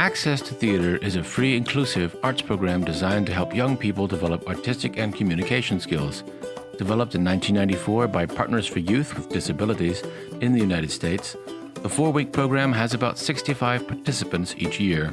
Access to Theater is a free, inclusive arts program designed to help young people develop artistic and communication skills. Developed in 1994 by Partners for Youth with Disabilities in the United States, the four week program has about 65 participants each year.